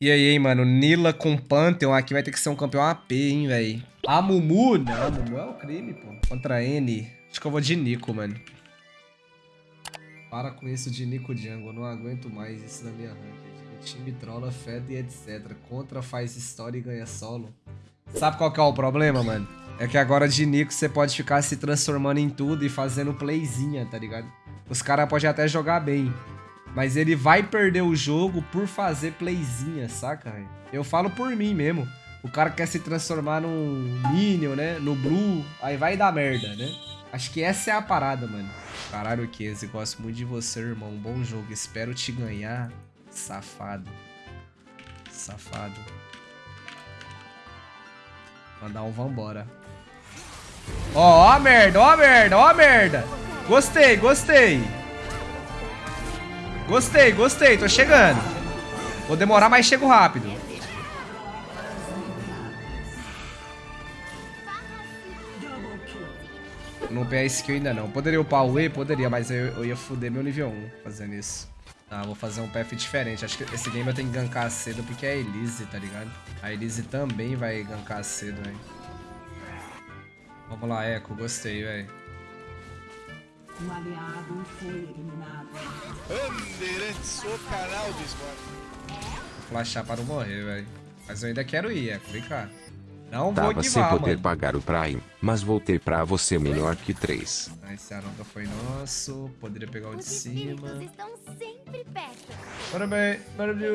E aí, hein, mano? Nila com Pantheon aqui vai ter que ser um campeão AP, hein, velho. A Mumu? Não, a Mumu é o crime, pô. Contra N. Acho que eu vou de Nico, mano. Para com isso de Nico Jungle. Não aguento mais isso na minha ranked. O time trola, fede e etc. Contra faz história e ganha solo. Sabe qual que é o problema, mano? É que agora de Nico você pode ficar se transformando em tudo e fazendo playzinha, tá ligado? Os caras podem até jogar bem. Mas ele vai perder o jogo por fazer playzinha, saca? Eu falo por mim mesmo. O cara quer se transformar num Minion, né? No Blue, aí vai dar merda, né? Acho que essa é a parada, mano. Caralho, Kese, gosto muito de você, irmão. Bom jogo, espero te ganhar. Safado. Safado. Mandar um vambora. Ó, ó a merda, ó a merda, ó a merda. Gostei, gostei. Gostei, gostei, tô chegando. Vou demorar, mas chego rápido. Não upei a skill ainda não. Poderia upar o E? Poderia, mas eu, eu ia foder meu nível 1 fazendo isso. Ah, vou fazer um path diferente. Acho que esse game eu tenho que gankar cedo porque é a Elise, tá ligado? A Elise também vai gankar cedo, velho. Vamos lá, Echo. Gostei, velho. Um aliado foi eliminado. Bandeirantes, o canal do esporte. Flashar para não morrer, velho. Mas eu ainda quero ir. Vem cá. Não Tava vou sem poder mano. pagar o Prime, mas voltei pra você melhor que três. Esse Aronda foi nosso. Poderia pegar o de cima. estão sempre perto. Parabéns. Parabéns.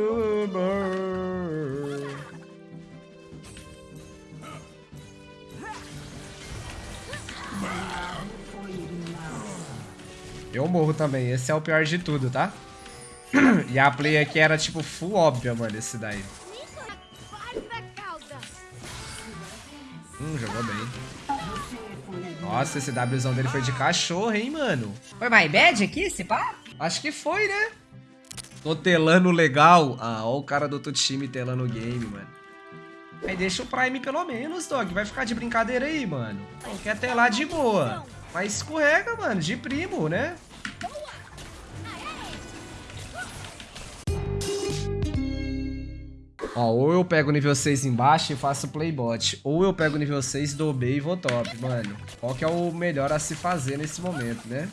Eu morro também. Esse é o pior de tudo, tá? e a play aqui era tipo full óbvia, mano, esse daí. Hum, jogou bem. Nossa, esse Wzão dele foi de cachorro, hein, mano. Foi my bad aqui, esse pá? Acho que foi, né? Tô telando legal. Ah, ó o cara do outro time telando o game, mano. Aí deixa o Prime pelo menos, Dog. Vai ficar de brincadeira aí, mano. Não quer telar de boa. Mas escorrega, mano, de primo, né? Ó, ou eu pego nível 6 embaixo e faço playbot, ou eu pego nível 6, dou B e vou top, mano. Qual que é o melhor a se fazer nesse momento, né?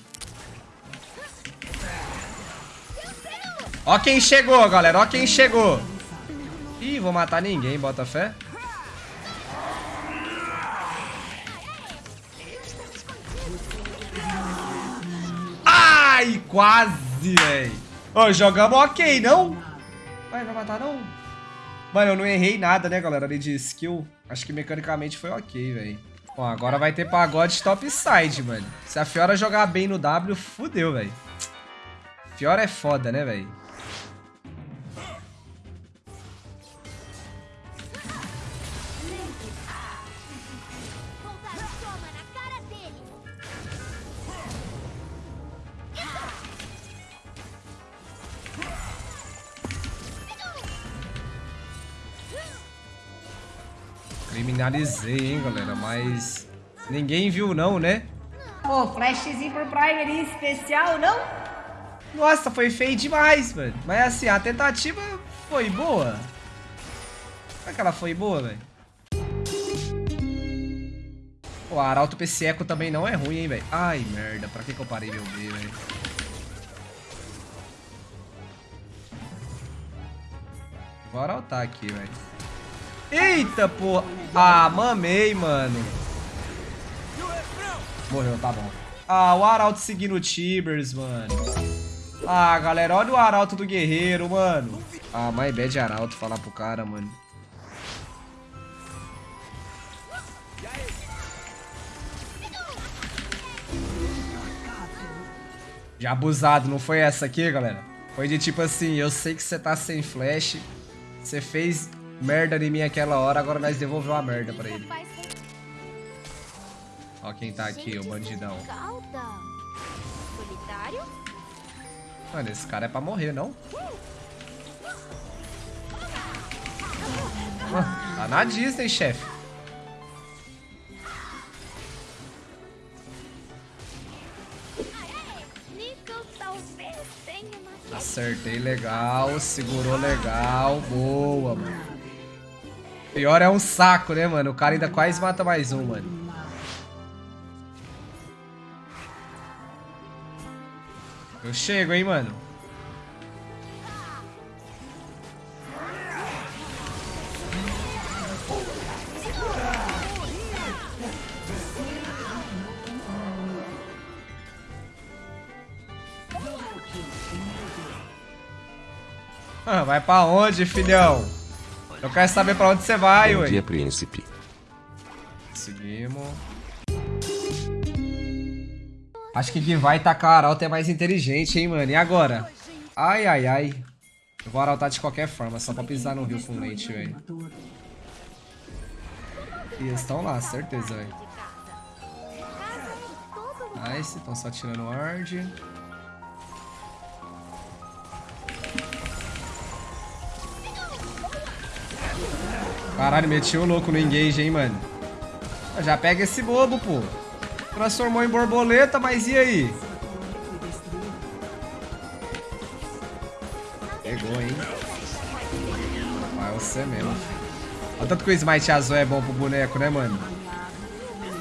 Ó quem chegou, galera, ó quem chegou. Ih, vou matar ninguém, bota fé. Ai, quase, velho. Ô, jogamos ok, não? Vai, vai matar não? Mano, eu não errei nada, né, galera, ali de skill. Acho que mecanicamente foi ok, velho. Bom, agora vai ter pagode topside, mano. Se a Fiora jogar bem no W, fudeu, velho. Fiora é foda, né, velho? Criminalizei, hein, galera, mas ninguém viu não, né? Pô, flashzinho por Prime ali, especial, não? Nossa, foi feio demais, mano. Mas assim, a tentativa foi boa. Será que ela foi boa, velho? O Arauto PC Eco também não é ruim, hein, velho. Ai, merda. Pra que, que eu parei meu B, velho? Vou arautar aqui, velho. Eita, pô. Ah, mamei, mano. Morreu, tá bom. Ah, o Arauto seguindo o Tibers, mano. Ah, galera, olha o Arauto do Guerreiro, mano. Ah, my bad Arauto falar pro cara, mano. Já abusado, não foi essa aqui, galera? Foi de tipo assim, eu sei que você tá sem flash, você fez merda em mim aquela hora, agora nós devolveu a merda pra ele. Ó quem tá aqui, o bandidão. Mano, esse cara é pra morrer, não? tá na Disney, chefe. Acertei legal, segurou legal. Boa, mano. Pior é um saco, né, mano? O cara ainda quase mata mais um, mano. Eu chego, hein, mano. Ah, vai pra onde, filhão? Eu quero saber pra onde você vai, Bom ué. dia, príncipe. Seguimos. Acho que Givai e Takaralto é mais inteligente, hein, mano. E agora? Ai, ai, ai. Eu vou arautar de qualquer forma, só pra pisar no rio com leite, velho. E eles estão lá, certeza, velho. Nice, estão só tirando ward. Caralho, meti o louco no engage, hein, mano. Já pega esse bobo, pô. Transformou em borboleta, mas e aí? Pegou, hein? Vai você mesmo. Olha tanto que o smite azul é bom pro boneco, né, mano?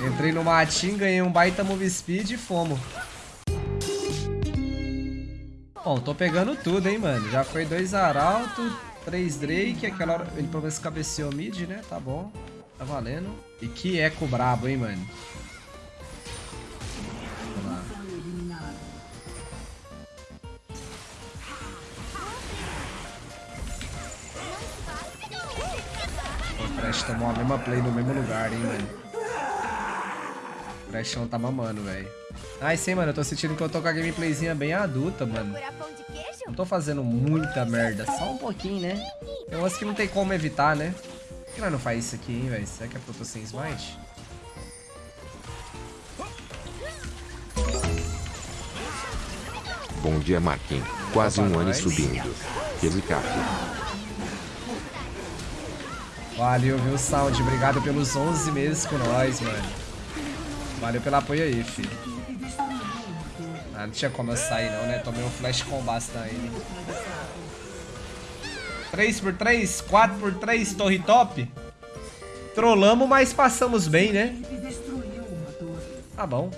Entrei no matinho, ganhei um baita move speed e fomo. Bom, tô pegando tudo, hein, mano. Já foi dois arautos, 3 Drake, aquela hora. Ele pelo menos cabeceou mid, né? Tá bom. Tá valendo. E que eco brabo, hein, mano? Fresh tomou a mesma play no mesmo lugar, hein, mano. O tá mamando, velho. Nice, hein, mano. Eu tô sentindo que eu tô com a gameplayzinha bem adulta, mano. Tô fazendo muita merda. Só um pouquinho, né? Eu acho que não tem como evitar, né? Por que nós não faz isso aqui, hein, velho? Será que é porque eu tô sem smite? Bom dia, Marquinhos. Quase Opa, um ano subindo. Elicap. Valeu, viu, Sound? Obrigado pelos 11 meses com nós, mano. Valeu pelo apoio aí, filho. Ah, não tinha como eu sair não, né? Tomei um flash combat daí. 3x3, 4x3, torre top. Trollamos, mas passamos bem, né? Tá bom.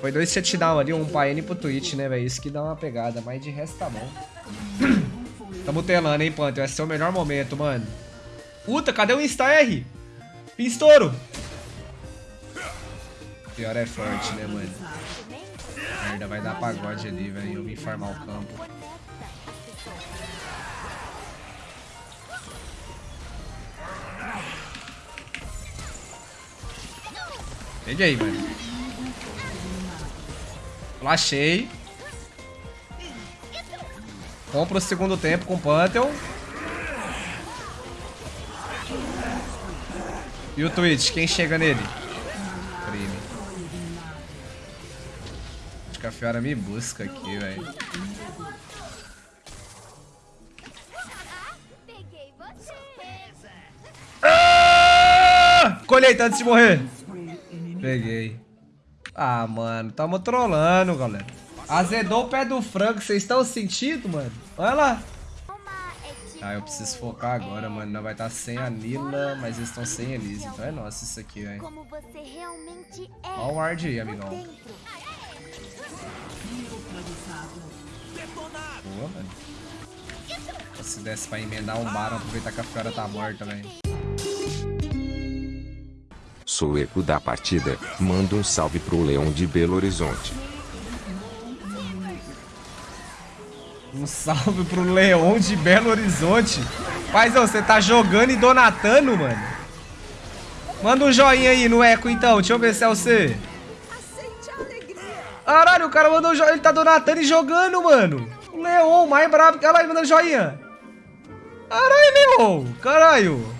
Foi dois shutdown ali, um pra N e pro Twitch, né, velho? Isso que dá uma pegada, mas de resto tá bom. Tamo telando, hein, Panther? Vai ser o melhor momento, mano. Puta, cadê o Insta-R? Estouro! Pior é forte, né, mano? Merda, vai dar pagode ali, velho. Eu vim farmar o campo. Peguei, mano. Flashei. Compro o segundo tempo com o Pantheon. E o Twitch, quem chega nele? Que a Fiora me busca aqui, velho. Ah! Colheita antes de morrer. Peguei. Ah, mano, tamo trolando, galera. Azedou o pé do frango, vocês estão sentindo, mano? Olha lá. Ah, eu preciso focar agora, mano. Não vai estar sem a Nila, mas eles estão sem Elise. Então é nosso isso aqui, velho. realmente é. Olha o ward aí, amigão. Boa, mano. Se desse pra emendar um Baron, aproveitar que a Fiora tá morta, velho. Sou o eco da partida. Manda um salve pro Leão de Belo Horizonte. Um salve pro Leão de Belo Horizonte. Paizão, você tá jogando e donatando, mano? Manda um joinha aí no eco, então. Deixa eu ver se é você. Caralho, o cara mandou um joinha. Ele tá donatando e jogando, mano. O Leon, mais brabo. Olha ele mandando joinha. Caralho, Leon. Caralho.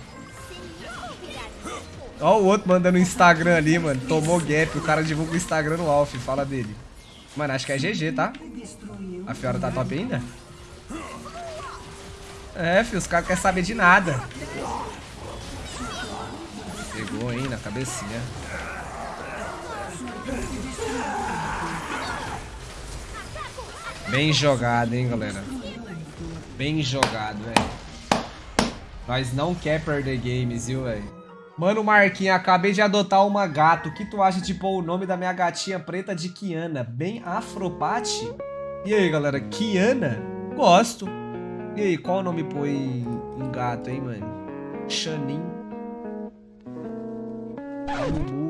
Ó o outro mandando no Instagram ali, mano. Tomou gap. O cara divulga o Instagram no Alf. Fala dele. Mano, acho que é GG, tá? A Fiora tá top ainda? É, filho, os caras querem saber de nada. Pegou, hein, na cabecinha. Bem jogado, hein, galera. Bem jogado, velho. Nós não quer perder games, viu, velho? Mano, Marquinhos, acabei de adotar uma gata. O que tu acha de pôr o nome da minha gatinha preta de Kiana? Bem afropate? E aí, galera? Kiana? Gosto. E aí, qual o nome põe em gato, hein, mano? Xanin. Lulu.